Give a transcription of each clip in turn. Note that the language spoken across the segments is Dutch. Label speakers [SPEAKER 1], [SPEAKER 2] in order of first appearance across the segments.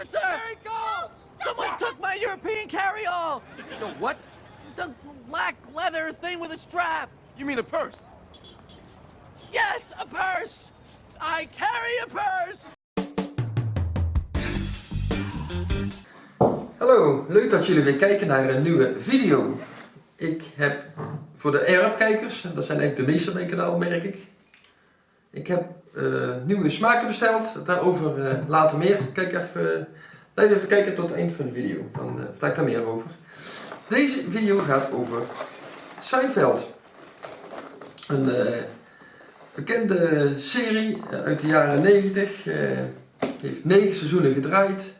[SPEAKER 1] officer! There he goes! Someone took my European carry-all!
[SPEAKER 2] The what?
[SPEAKER 1] It's a black leather thing with a strap.
[SPEAKER 2] You mean a purse?
[SPEAKER 1] Yes, a purse! I carry a purse!
[SPEAKER 3] Hallo, leuk dat jullie weer kijken naar een nieuwe video. Ik heb voor de Arab-kijkers, dat zijn eigenlijk de meeste op mijn kanaal merk ik. Ik heb uh, nieuwe smaken besteld, daarover uh, later meer. Kijk even, uh, blijf even kijken tot het eind van de video, dan vertel ik daar meer over. Deze video gaat over Seinfeld. Een bekende serie uit de jaren 90. heeft 9 seizoenen gedraaid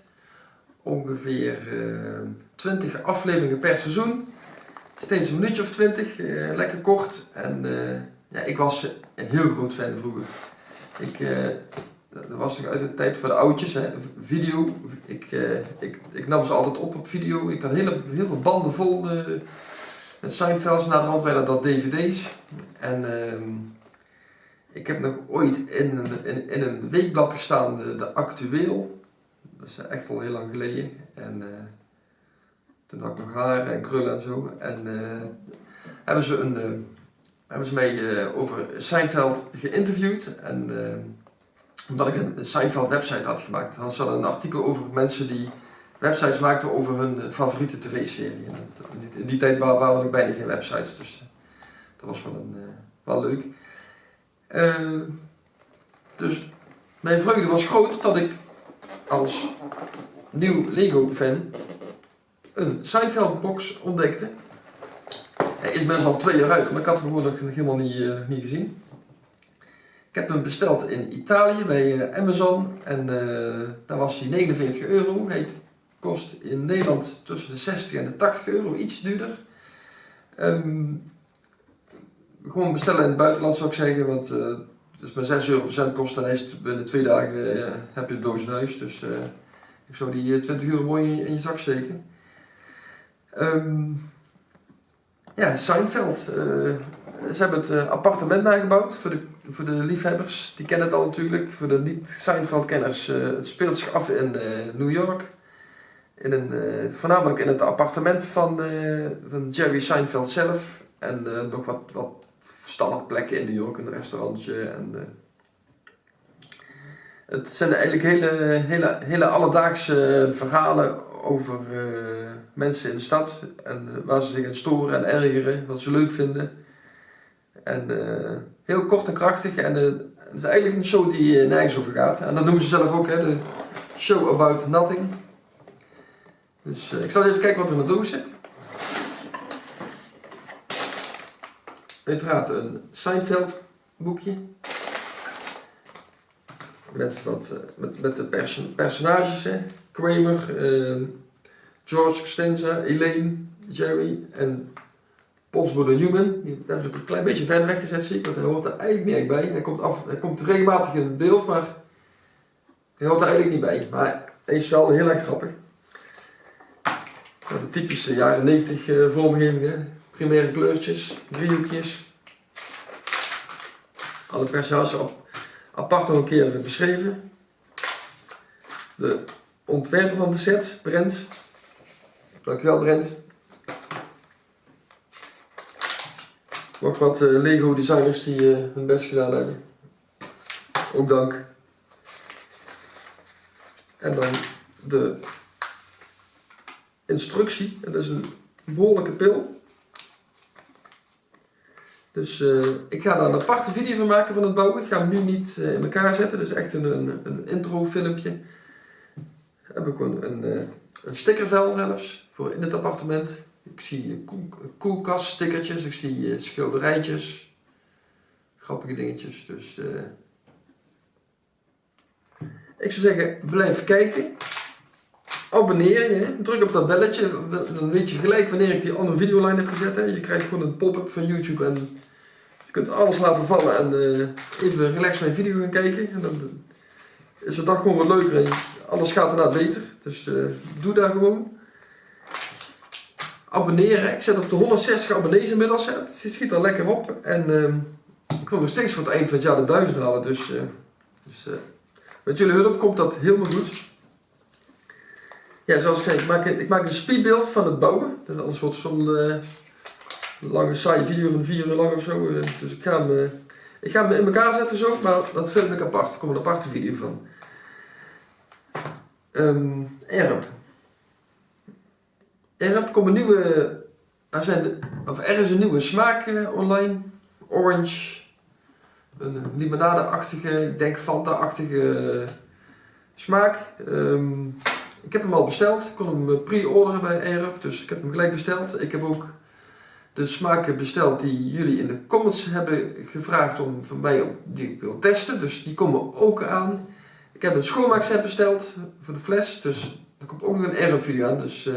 [SPEAKER 3] ongeveer uh, eh, 20 afleveringen per seizoen. Steeds een minuutje of 20, uh, eh, lekker kort. En ja, ik was een heel groot fan vroeger. Ik, dat was nog uit de tijd voor de oudjes, hè. video. Ik, ik, ik nam ze altijd op op video. Ik had heel, heel veel banden vol met Seinfelds. Na de hand werden dat dvd's. En ehm, ik heb nog ooit in een, in, in een weekblad gestaan, de, de Actueel. Dat is echt al heel lang geleden. En uh, toen had ik nog haar en krullen en zo. En uh, hebben ze, een, uh, hebben ze mij over Seinfeld geïnterviewd. En omdat ik een Seinfeld website had gemaakt, hadden ze een artikel over mensen die websites maakten over hun favoriete tv-serie. In die tijd waren, er nog bijna geen websites, dus dat was wel, een, wel leuk. dus mijn vreugde was groot dat ik als nieuw Lego fan een Seinfeld box ontdekte. Is best al twee jaar uit, maar ik had hem gewoon nog helemaal niet, uh, niet gezien. Ik heb hem besteld in Italië bij uh, Amazon en uh, daar was hij 49 euro. Hij kost in Nederland tussen de 60 en de 80 euro, iets duurder. Um, gewoon bestellen in het buitenland zou ik zeggen, want het is maar 6 euro verzend kost en is binnen twee dagen heb je de doos in huis. Dus ik zou die 20 eh, euro mooi in je zak steken. Um, ja, Seinfeld. Uh, ze hebben het uh, appartement nagebouwd voor de, voor de liefhebbers. Die kennen het al natuurlijk. Voor de niet-Seinfeld-kenners. Uh, het speelt zich af in New York. In een, voornamelijk in het appartement van, van Jerry Seinfeld zelf. En nog wat, wat standaardplekken in New York. Een restaurantje en het zijn eigenlijk hele, hele, hele alledaagse verhalen over uh, mensen in de stad. En waar ze zich aan storen en ergeren, wat ze leuk vinden. En uh, heel kort en krachtig. En het is eigenlijk een show die nergens over gaat. En dat noemen ze zelf ook, hè, de show about nothing. Dus ik zal even kijken wat er in de doos zit. Uiteraard een Seinfeld boekje met, wat, eh, met, met de perso personages, hè. Kramer, uh, George Costanza, Elaine, Jerry en Postbode Newman. Die hebben ze ook een klein beetje verder weggezet, zie ik, want hij hoort er eigenlijk niet echt bij. Hij komt, af, hij komt regelmatig in beeld, maar hij hoort er eigenlijk niet bij. Maar hij is wel heel erg grappig. De typische jaren 90 uh, eh, vormgevingen, primaire kleurtjes, driehoekjes. Alle personages op apart nog een keer beschreven. De ontwerper van de set, Brent. Dankjewel Brent. Nog wat uh, Lego designers die uh, hun best gedaan hebben. Ook dank. En dan de instructie. Dat is een behoorlijke pil. Dus uh, ik ga daar een aparte video van maken van het bouwen. Ik ga hem nu niet uh, in elkaar zetten. Dus echt een, een, een intro filmpje. Heb ik een, een, uh, een stickervel zelfs voor in het appartement. Ik zie koelkast stickertjes, ik zie schilderijtjes. Grappige dingetjes. Dus ik zou zeggen, blijf kijken. Abonneer je, druk op dat belletje, dan weet je gelijk wanneer ik die andere videolijn heb gezet. Hè. Je krijgt gewoon een pop-up van YouTube en je kunt alles laten vallen en uh, even relax mijn video gaan kijken. En dan is de dag gewoon wat leuker en alles gaat inderdaad beter. Dus uh, doe daar gewoon. Abonneren. Ik zet op de 160 abonnees inmiddels. Het schiet er lekker op. En uh, ik wil nog steeds voor het eind van het jaar de 1000 halen. Dus, uh, dus met jullie hulp komt dat helemaal goed. Ja, zoals ik zei, ik maak, ik maak een speedbeeld van het bouwen. Anders wordt zo'n eh, lange saaie video van vier uur lang of zo. eh, dus ik ga, hem, eh, ik ga hem in elkaar zetten zo, maar dat film ik apart. Er komt een aparte video van. Ehm erp. Erp komt een nieuwe... Er, zijn, of er is een nieuwe smaak online. Orange. Een limonade-achtige, ik denk Fanta-achtige smaak. Ehm, ik heb hem al besteld. Ik kon hem eh, pre-orderen bij Aerup, dus ik heb hem gelijk besteld. Ik heb ook de smaken besteld die jullie in de comments hebben gevraagd om van mij om, die ik wil testen. Dus die komen ook aan. Ik heb een schoonmaakset besteld voor de fles, dus er komt ook nog een Aerup video aan. Dus eh,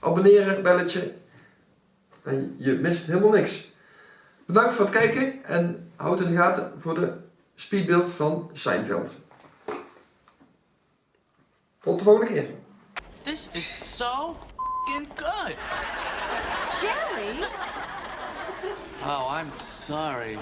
[SPEAKER 3] abonneren, belletje. En je mist helemaal niks. Bedankt voor het kijken en houd in de gaten voor de speedbeeld van Seinfeld. Tot de volgende keer.
[SPEAKER 1] This is so fing good.
[SPEAKER 2] Jelly?
[SPEAKER 1] Oh, I'm sorry.